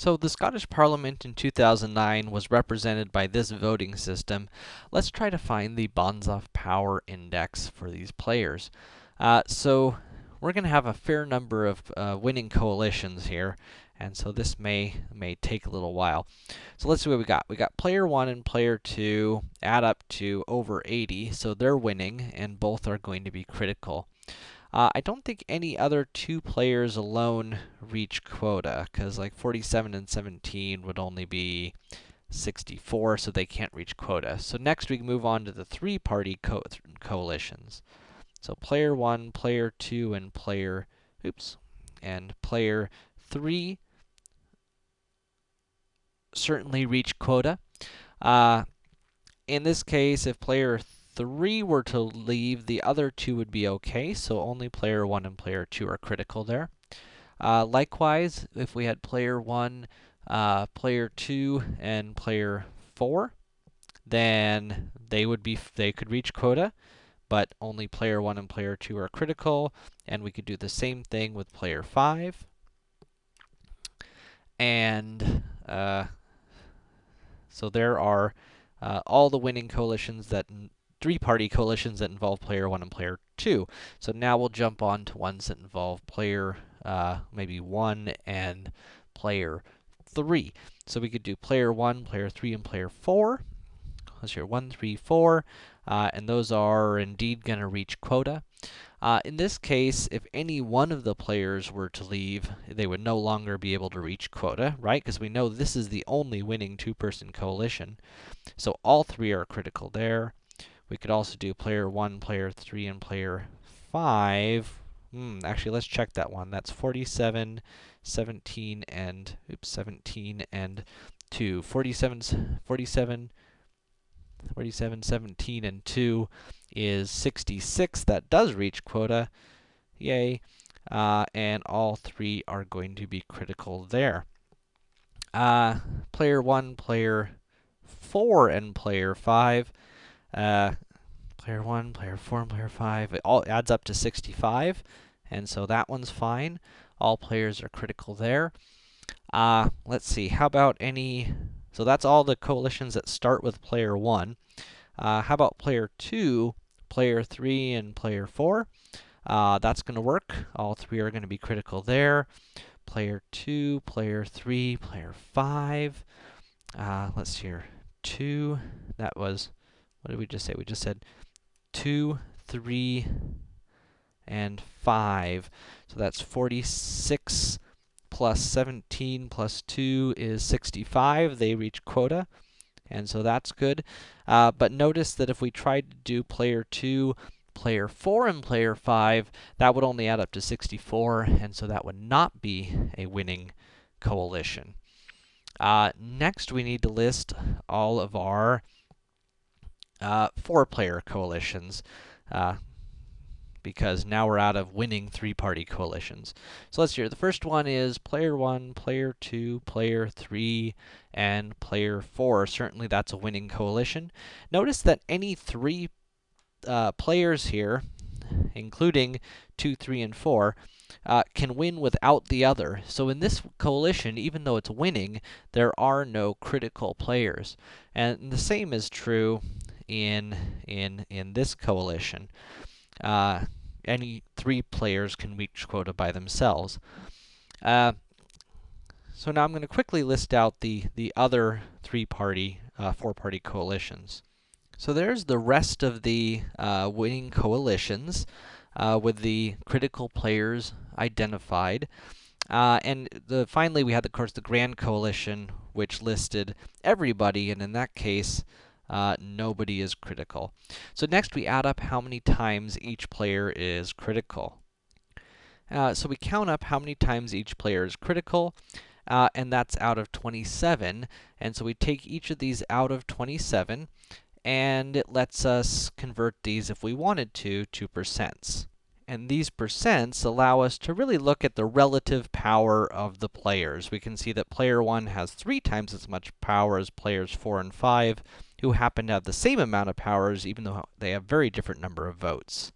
So the Scottish Parliament in 2009 was represented by this voting system. Let's try to find the Banzhaf power index for these players. Uh, so we're going to have a fair number of uh, winning coalitions here, and so this may may take a little while. So let's see what we got. We got player 1 and player 2 add up to over 80, so they're winning, and both are going to be critical. Uh, I don't think any other two players alone reach quota, because like 47 and 17 would only be 64, so they can't reach quota. So next we can move on to the three-party co coalitions. So player 1, player 2, and player, oops, and player 3 certainly reach quota. Uh, in this case, if player 3 were to leave, the other two would be okay, so only player 1 and player 2 are critical there. Uh, likewise, if we had player 1, uh, player 2, and player 4, then they would be, they could reach quota, but only player 1 and player 2 are critical, and we could do the same thing with player 5. And, uh, so there are uh, all the winning coalitions that three-party coalitions that involve player 1 and player 2. So now we'll jump on to ones that involve player uh, maybe 1 and player 3. So we could do player 1, player 3, and player 4. Let's hear 1, 3, 4, uh, and those are indeed going to reach quota. Uh, in this case, if any one of the players were to leave, they would no longer be able to reach quota, right? Because we know this is the only winning two-person coalition. So all three are critical there. We could also do player 1, player 3, and player 5. Hmm, actually, let's check that one. That's 47, 17, and, oops, 17 and 2. 47, 47, 47, 17, and 2 is 66. That does reach quota. Yay. Uh, and all three are going to be critical there. Uh, player 1, player 4, and player 5 uh, player 1, player 4, and player 5, it all adds up to 65, and so that one's fine. All players are critical there. Uh, let's see, how about any... So that's all the coalitions that start with player 1. Uh, how about player 2, player 3, and player 4? Uh, that's going to work. All three are going to be critical there. Player 2, player 3, player 5. Uh, let's see here. 2, that was what did we just say? We just said 2, 3, and 5. So that's 46 plus 17 plus 2 is 65. They reach quota, and so that's good. Uh, but notice that if we tried to do player 2, player 4, and player 5, that would only add up to 64, and so that would not be a winning coalition. Uh, next, we need to list all of our uh, four-player coalitions, uh, because now we're out of winning three-party coalitions. So let's hear. The first one is player 1, player 2, player 3, and player 4. Certainly that's a winning coalition. Notice that any three uh, players here, including 2, 3, and 4, uh, can win without the other. So in this coalition, even though it's winning, there are no critical players. And the same is true in in in this coalition. Uh, any three players can reach quota by themselves. Uh, so now I'm going to quickly list out the the other three-party, uh, four-party coalitions. So there's the rest of the uh, winning coalitions uh, with the critical players identified. Uh, and the, finally, we had, of course, the Grand Coalition, which listed everybody, and in that case, uh, nobody is critical. So next we add up how many times each player is critical. Uh, so we count up how many times each player is critical, uh, and that's out of 27. And so we take each of these out of 27, and it lets us convert these, if we wanted to, to percents. And these percents allow us to really look at the relative power of the players. We can see that player 1 has three times as much power as players 4 and 5, who happen to have the same amount of powers, even though they have very different number of votes.